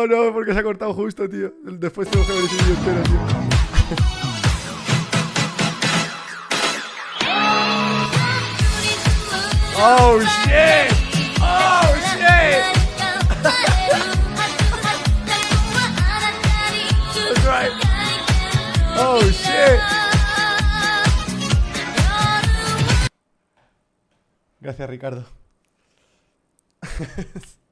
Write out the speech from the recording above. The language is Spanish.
No, no, porque se ha cortado justo, tío. Después tengo que ver ese vídeo entero, tío. Oh shit! Oh shit! That's right. Oh shit! Gracias, Ricardo.